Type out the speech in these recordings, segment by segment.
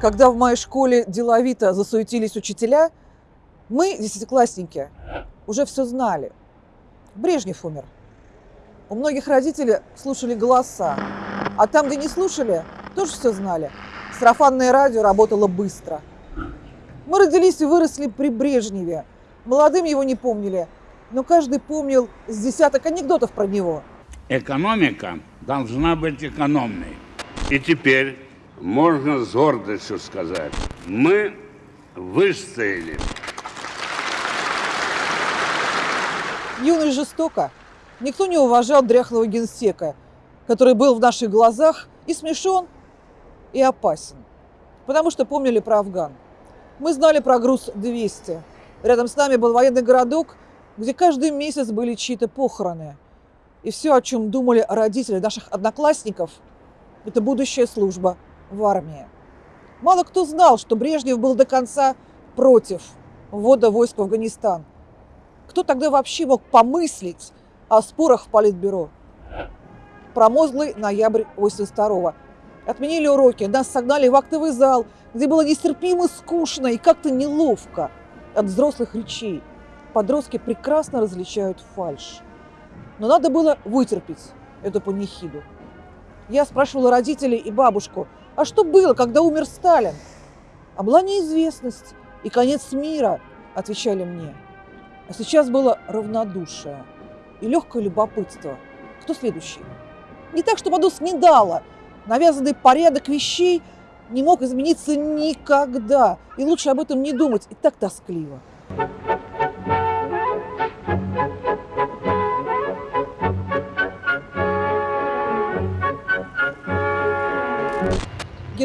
Когда в моей школе деловито засуетились учителя, мы, десятиклассники, уже все знали. Брежнев умер. У многих родителей слушали голоса, а там, где не слушали, тоже все знали. Сарафанное радио работало быстро. Мы родились и выросли при Брежневе. Молодым его не помнили, но каждый помнил с десяток анекдотов про него. Экономика должна быть экономной. И теперь можно с гордостью сказать, мы выстояли. Юность жестоко. Никто не уважал дряхлого генсека, который был в наших глазах и смешон, и опасен. Потому что помнили про Афган. Мы знали про груз 200. Рядом с нами был военный городок, где каждый месяц были чьи-то похороны. И все, о чем думали родители наших одноклассников, это будущая служба в армии. Мало кто знал, что Брежнев был до конца против ввода войск в Афганистан. Кто тогда вообще мог помыслить о спорах в Политбюро? Промозглый ноябрь 82-го. Отменили уроки, нас согнали в актовый зал, где было нестерпимо скучно и как-то неловко от взрослых речей. Подростки прекрасно различают фальшь. Но надо было вытерпеть эту панихиду. Я спрашивала родителей и бабушку, а что было, когда умер Сталин? А была неизвестность и конец мира, отвечали мне. А сейчас было равнодушие и легкое любопытство. Кто следующий? Не так, чтобы оно снедало. Навязанный порядок вещей не мог измениться никогда. И лучше об этом не думать. И так тоскливо.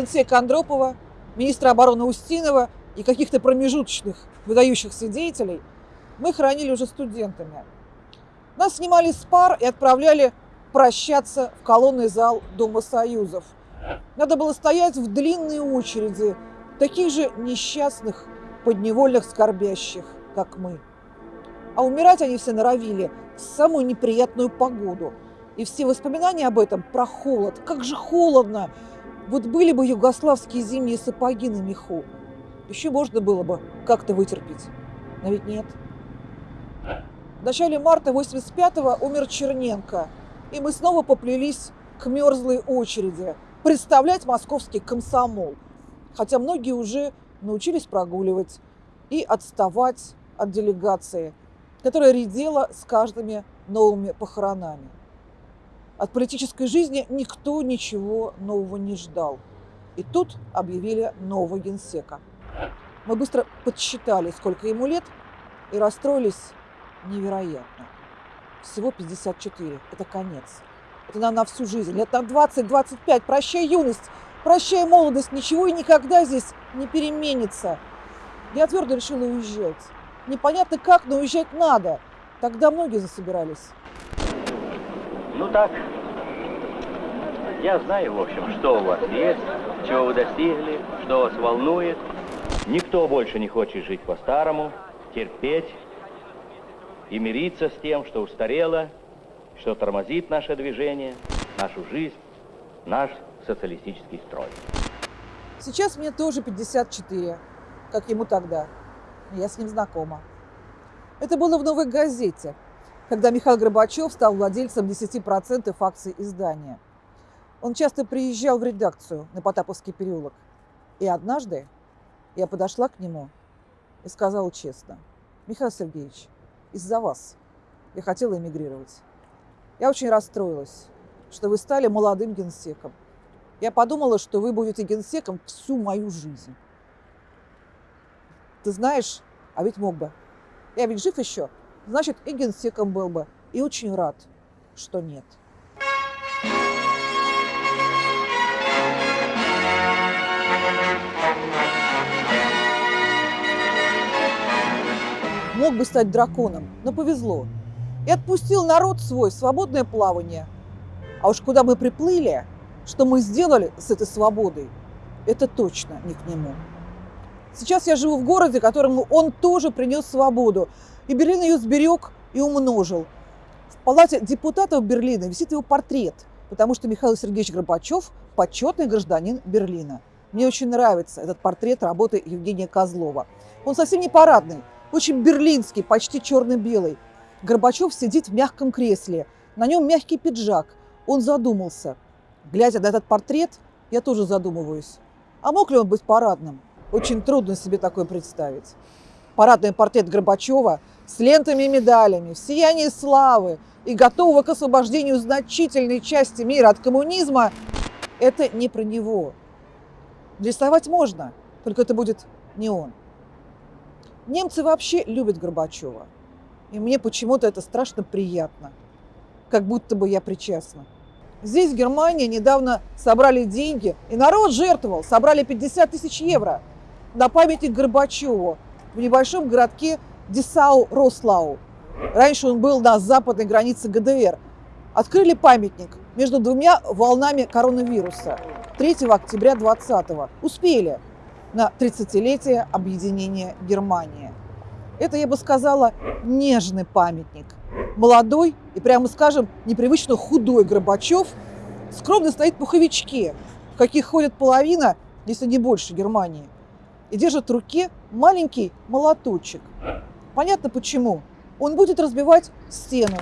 Генсека Андропова, министра обороны Устинова и каких-то промежуточных выдающихся деятелей мы хранили уже студентами. Нас снимали с пар и отправляли прощаться в колонный зал Дома Союзов. Надо было стоять в длинной очереди таких же несчастных, подневольных скорбящих, как мы. А умирать они все норовили в самую неприятную погоду. И все воспоминания об этом про холод. Как же холодно! Вот были бы югославские зимние сапоги на меху, еще можно было бы как-то вытерпеть. Но ведь нет. В начале марта 85-го умер Черненко, и мы снова поплелись к мерзлой очереди представлять московский комсомол. Хотя многие уже научились прогуливать и отставать от делегации, которая редела с каждыми новыми похоронами. От политической жизни никто ничего нового не ждал. И тут объявили нового генсека. Мы быстро подсчитали, сколько ему лет, и расстроились невероятно. Всего 54. Это конец. Это нам на всю жизнь. Лет на 20-25. Прощай юность, прощай молодость. Ничего и никогда здесь не переменится. Я твердо решила уезжать. Непонятно как, но уезжать надо. Тогда многие засобирались. Ну так, я знаю, в общем, что у вас есть, чего вы достигли, что вас волнует. Никто больше не хочет жить по-старому, терпеть и мириться с тем, что устарело, что тормозит наше движение, нашу жизнь, наш социалистический строй. Сейчас мне тоже 54, как ему тогда. Я с ним знакома. Это было в «Новой газете», когда Михаил Горбачев стал владельцем 10% акций издания. Он часто приезжал в редакцию на Потаповский переулок. И однажды я подошла к нему и сказала честно, Михаил Сергеевич, из-за вас я хотела эмигрировать. Я очень расстроилась, что вы стали молодым генсеком. Я подумала, что вы будете генсеком всю мою жизнь. Ты знаешь, а ведь мог бы. Я ведь жив еще, значит, и генсеком был бы. И очень рад, что нет. Мог бы стать драконом, но повезло. И отпустил народ свой свободное плавание. А уж куда мы приплыли, что мы сделали с этой свободой, это точно не к нему. Сейчас я живу в городе, которому он тоже принес свободу, и Берлин ее сберег и умножил. В палате депутатов Берлина висит его портрет, потому что Михаил Сергеевич Горбачев – почетный гражданин Берлина. Мне очень нравится этот портрет работы Евгения Козлова. Он совсем не парадный, очень берлинский, почти черно-белый. Горбачев сидит в мягком кресле, на нем мягкий пиджак. Он задумался. Глядя на этот портрет, я тоже задумываюсь. А мог ли он быть парадным? Очень трудно себе такое представить. Парадный портрет Горбачева с лентами и медалями, в сиянии славы и готового к освобождению значительной части мира от коммунизма – это не про него. Рисовать можно, только это будет не он. Немцы вообще любят Горбачева. И мне почему-то это страшно приятно. Как будто бы я причастна. Здесь, в Германии, недавно собрали деньги, и народ жертвовал. Собрали 50 тысяч евро на памятник Горбачеву в небольшом городке Десау-Рослау. Раньше он был на западной границе ГДР. Открыли памятник между двумя волнами коронавируса 3 октября 20 Успели на 30-летие объединения Германии. Это, я бы сказала, нежный памятник. Молодой и, прямо скажем, непривычно худой Горбачев скромно стоит в пуховичке, в каких ходит половина, если не больше, Германии, и держит в руке маленький молоточек. Понятно почему. Он будет разбивать стену.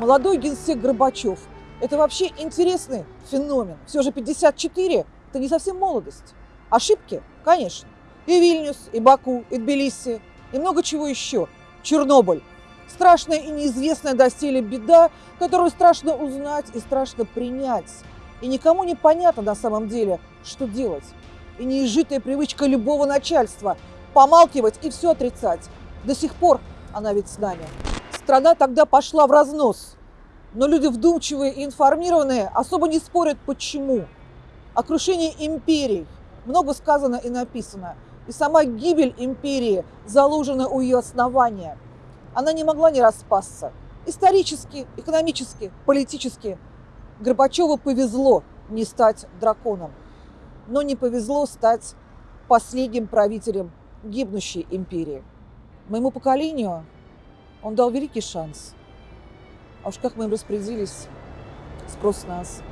Молодой генсек Горбачев – это вообще интересный феномен. Все же 54 – это не совсем молодость. Ошибки? Конечно. И Вильнюс, и Баку, и Тбилиси, и много чего еще. Чернобыль. Страшная и неизвестная доселе беда, которую страшно узнать и страшно принять. И никому не понятно на самом деле, что делать. И неизжитая привычка любого начальства – помалкивать и все отрицать. До сих пор она ведь с нами. Страна тогда пошла в разнос. Но люди вдумчивые и информированные особо не спорят, почему. О крушении империй много сказано и написано. И сама гибель империи заложена у ее основания. Она не могла не распасться. Исторически, экономически, политически Горбачеву повезло не стать драконом, но не повезло стать последним правителем гибнущей империи. Моему поколению он дал великий шанс. А уж как мы им распорядились, спрос нас –